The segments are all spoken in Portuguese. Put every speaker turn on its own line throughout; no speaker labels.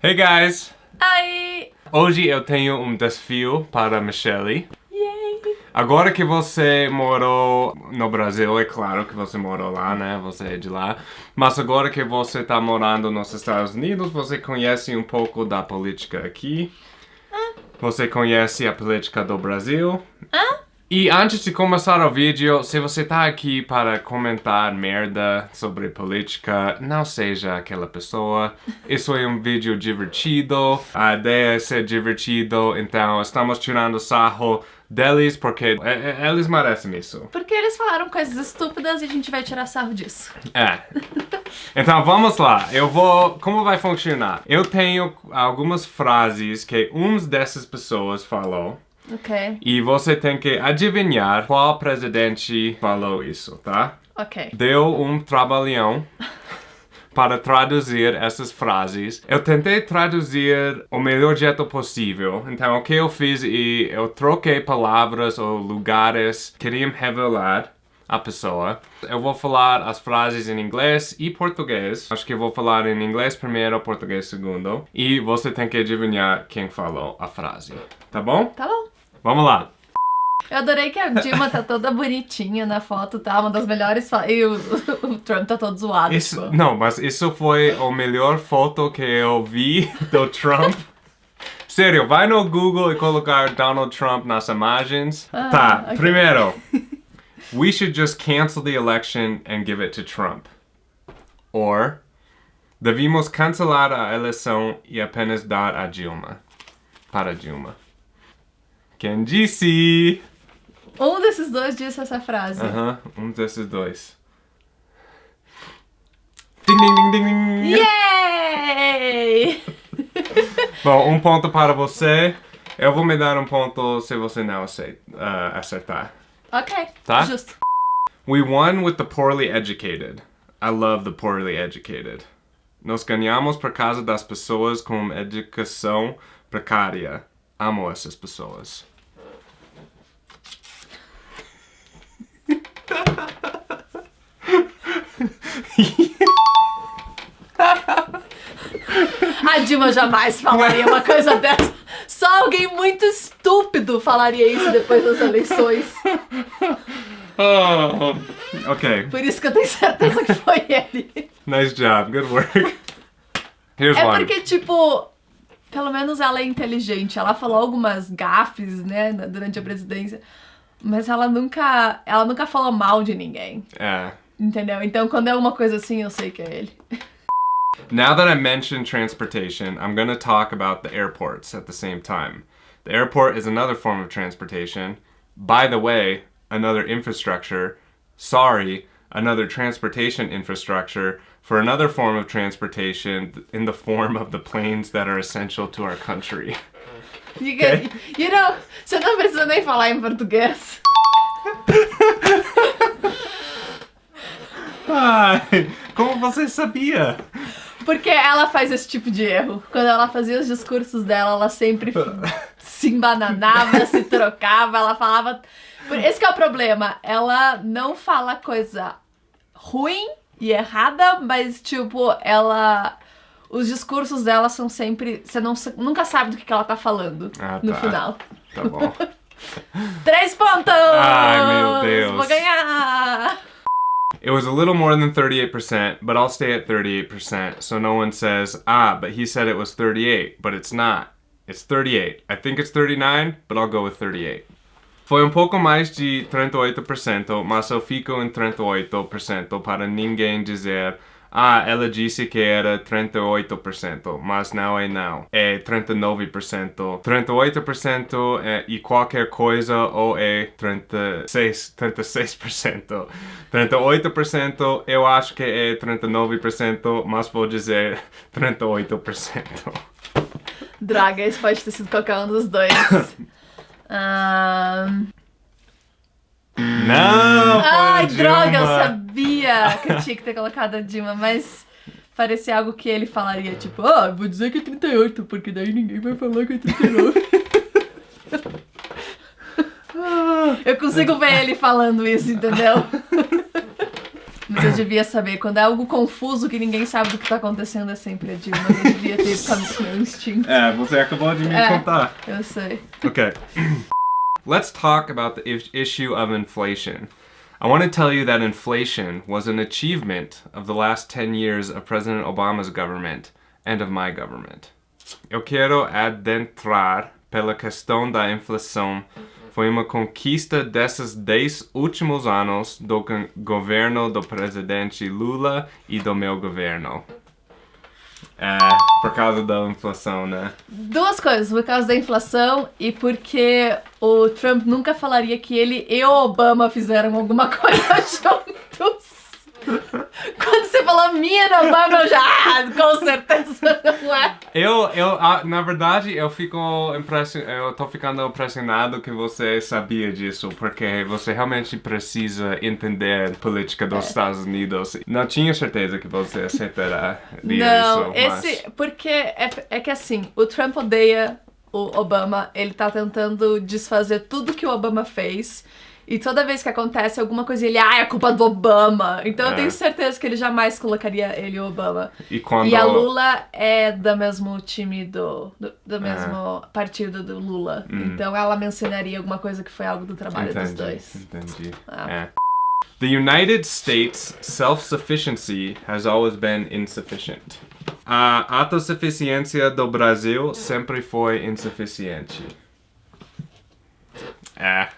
Hey guys!
Ai!
Hoje eu tenho um desafio para Michelle.
Yay!
Agora que você morou no Brasil, é claro que você morou lá, né? Você é de lá. Mas agora que você está morando nos Estados Unidos, você conhece um pouco da política aqui. Você conhece a política do Brasil.
Hã?
E antes de começar o vídeo, se você tá aqui para comentar merda sobre política, não seja aquela pessoa. Isso é um vídeo divertido, a ideia é ser divertido, então estamos tirando sarro deles porque eles merecem isso.
Porque eles falaram coisas estúpidas e a gente vai tirar sarro disso.
É. Então vamos lá, eu vou... Como vai funcionar? Eu tenho algumas frases que uns dessas pessoas falou.
Ok.
E você tem que adivinhar qual presidente falou isso, tá?
Ok.
Deu um trabalhão para traduzir essas frases. Eu tentei traduzir o melhor jeito possível. Então, o que eu fiz e eu troquei palavras ou lugares que queriam revelar a pessoa. Eu vou falar as frases em inglês e português. Acho que eu vou falar em inglês primeiro, português segundo. E você tem que adivinhar quem falou a frase. Tá bom?
Tá bom.
Vamos lá.
Eu adorei que a Dilma tá toda bonitinha na foto, tá? Uma das melhores fotos. E o, o, Trump tá todo zoado.
Isso,
tipo.
não, mas isso foi a melhor foto que eu vi do Trump. Sério, vai no Google e colocar Donald Trump nas imagens.
Ah,
tá,
ok.
primeiro. We should just cancel the election and give it to Trump. Or, devíamos cancelar a eleição e apenas dar a Dilma. Para Dilma. Disse?
Um desses dois disse essa frase.
Aham, um desses dois. Ding, ding, ding, ding, ding.
Yay!
Bom, um ponto para você. Eu vou me dar um ponto se você não ah, acertar.
ok.
Tá?
Justo.
We won with the poorly educated. I love the poorly educated. Nós ganhamos por causa das pessoas com educação precária. Amo essas pessoas.
A Dilma jamais falaria uma coisa dessa. Só alguém muito estúpido falaria isso depois das eleições.
Oh, ok,
Por isso que eu tenho certeza que foi ele.
nice job, good work. Here's
É
one.
porque, tipo, pelo menos ela é inteligente. Ela falou algumas gafes, né, durante a presidência. Mas ela nunca. Ela nunca falou mal de ninguém.
É.
Entendeu? Então quando é uma coisa assim, eu sei que é ele.
Now that I mentioned transportation, I'm going to talk about the airports at the same time. The airport is another form of transportation. By the way, another infrastructure. Sorry, another transportation infrastructure for another form of transportation in the form of the planes that are essential to our country.
You, get- you know, você não nem falar em português.
Ai, como você sabia?
Porque ela faz esse tipo de erro. Quando ela fazia os discursos dela, ela sempre se embananava, se trocava, ela falava. Esse que é o problema. Ela não fala coisa ruim e errada, mas tipo, ela. Os discursos dela são sempre. Você não, nunca sabe do que, que ela tá falando
Ah,
no
tá.
final.
Tá bom.
Três pontos!
Ai, meu Deus.
Vou ganhar!
It was a little more than 38%, but I'll stay at 38% so no one says, ah, but he said it was 38, but it's not. It's 38. I think it's 39, but I'll go with 38. Foi um pouco mais de 38%, mas eu fico em 38% para ninguém dizer, ah, ela disse que era 38%, mas não é não. É 39%. 38% é, e qualquer coisa ou é 36, 36%. 38% eu acho que é 39%, mas vou dizer 38%.
Droga, esse pode ter sido qualquer um dos dois. Ahn,
Não,
Ai, droga, eu sabia que eu tinha que ter colocado a Dilma, mas parecia algo que ele falaria, tipo, ah, vou dizer que é 38, porque daí ninguém vai falar que é 39. Eu consigo ver ele falando isso, entendeu? Devia saber. Quando é algo confuso que ninguém sabe do que tá acontecendo, é sempre a Dilma. Eu devia ter com meu instinto.
É, você acabou de me
É.
contar.
Eu sei.
Okay. Let's talk about the is- issue of inflation. I want to tell you that inflation was an achievement of the last 10 years of President Obama's government and of my government. Eu quero adentrar pela questão da inflação. Foi uma conquista desses 10 últimos anos do go- governo do presidente Lula e do meu governo. É, por causa da inflação, né?
Duas coisas, por causa da inflação e porque o Trump nunca falaria que ele e o Obama fizeram alguma coisa juntos. Quando você falou minha Obama, eu já, ah, com certeza não é.
Eu, eu, ah, na verdade, eu fico impression... eu tô ficando impressionado que você sabia disso, porque você realmente precisa entender a política dos
É.
Estados Unidos. Não tinha certeza que você aceitaria
Não,
isso, mas...
esse. Porque é, é que assim, o Trump odeia o Obama, ele tá tentando desfazer tudo que o Obama fez. E toda vez que acontece alguma coisa, ele, ah, é culpa do Obama. Então eu
É.
tenho certeza que ele jamais colocaria ele o Obama.
E quando...
E a Lula é do mesmo time do. do,
É.
do mesmo partido do Lula.
Hum.
Então ela mencionaria alguma coisa que foi algo do trabalho dos
Entendi,
dois.
entendi.
Ah.
É. The United States self-sufficiency has always been insufficient. A autossuficiência do Brasil sempre foi insuficiente. É.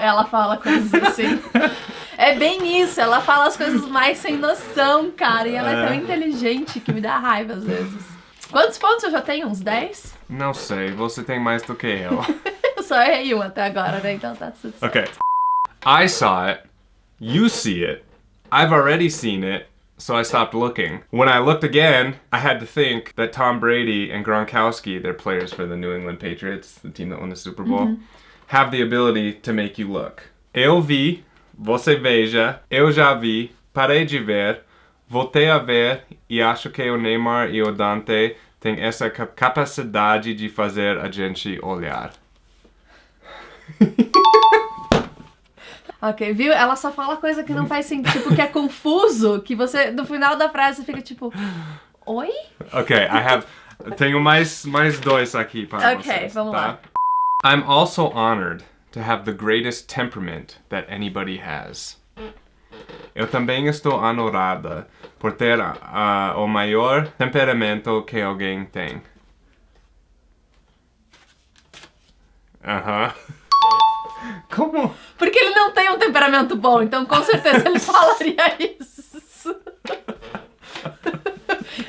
Ela fala coisas assim. É bem isso, ela fala as coisas mais sem noção, cara. E ela é,
É.
tão inteligente que me dá raiva às vezes. Quantos pontos eu já tenho? Uns 10?
Não sei, você tem mais do que eu.
Eu só errei um até agora, né? Então tá tudo certo.
Okay. I saw it. You see it. I've already seen it. So I stopped looking. When I looked again, I had to think that Tom Brady and Gronkowski, they're players for the New England Patriots, the team that won the Super Bowl, mm-hmm. have the ability to make you look. Eu vi, você veja, eu já vi, parei de ver, voltei a ver e acho que o Neymar e o Dante têm essa cap- capacidade de fazer a gente olhar.
Ok, viu? Ela só fala coisa que não faz sentido, tipo, que é confuso, que você, no final da frase, fica tipo, oi?
Okay, I have. Tenho mais, mais dois aqui para
Ok,
vocês.
vamos
tá?
lá.
I'm also honored to have the greatest temperament that anybody has. Eu também estou honorada por ter ah, o maior temperamento que alguém tem. Aham. Como?
Porque ele não tem um temperamento bom, então com certeza ele falaria isso.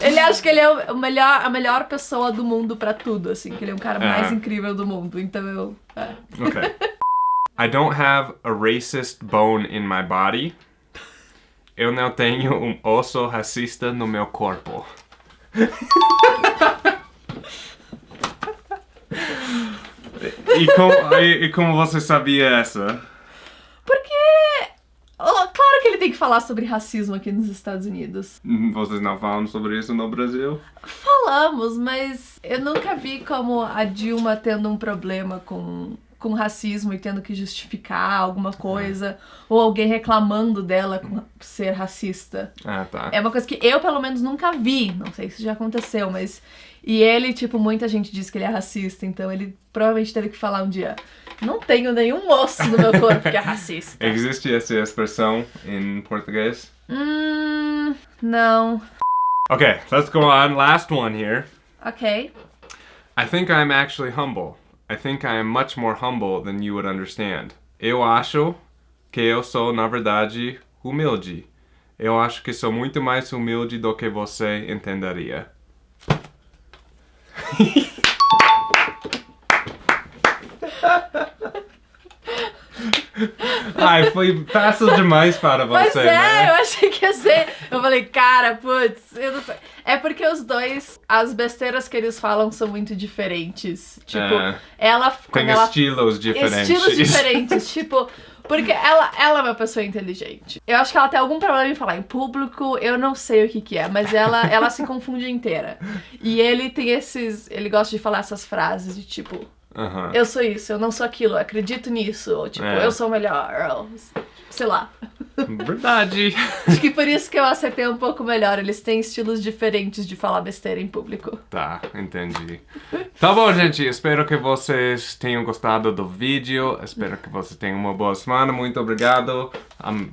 Ele acha que ele é o melhor, a melhor pessoa do mundo pra tudo, assim, que ele é o cara mais
É.
incrível do mundo. Então eu. é.
Okay. I don't have a racist bone in my body. Eu não tenho um osso racista no meu corpo. e, como, e, e como você sabia essa?
Porque. Claro que ele tem que falar sobre racismo aqui nos Estados Unidos.
Vocês não falam sobre isso no Brasil?
Falamos, mas eu nunca vi como a Dilma tendo um problema com, com racismo e tendo que justificar alguma coisa, ou alguém reclamando dela com ser racista.
Ah, tá.
É uma coisa que eu, pelo menos, nunca vi. Não sei se já aconteceu, mas. E ele, tipo, muita gente diz que ele é racista, então ele provavelmente teve que falar um dia: Não tenho nenhum osso no meu corpo que é racista.
Existe essa expressão em português?
Hum. Não.
Okay, let's go on. Last one here.
Ok.
I think I'm actually humble. I think I am much more humble than you would understand. Eu acho que eu sou, na verdade, humilde. Eu acho que sou muito mais humilde do que você entenderia. Ai, foi fácil demais para
Pois
você,
é,
né?
eu achei que ia ser. Eu falei, cara, putz, eu não sei. É porque os dois, as besteiras que eles falam são muito diferentes. Tipo,
É.
ela.
Tem
ela
estilos diferentes.
Estilos diferentes, tipo. Porque ela, ela é uma pessoa inteligente. Eu acho que ela tem algum problema em falar em público, eu não sei o que que é, mas ela, ela se confunde inteira. E ele tem esses. Ele gosta de falar essas frases de tipo,
Aham.
eu sou isso, eu não sou aquilo, eu acredito nisso, ou tipo,
É.
eu sou o melhor, ou sei lá.
Verdade.
Acho que por isso que eu acertei um pouco melhor. Eles têm estilos diferentes de falar besteira em público.
Tá, entendi. Tá bom, gente. Espero que vocês tenham gostado do vídeo. Espero que vocês tenham uma boa semana. Muito obrigado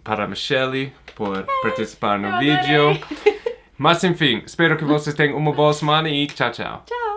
para a Michelle por participar no vídeo. Mas enfim, espero que vocês tenham uma boa semana e tchau, tchau.
Tchau!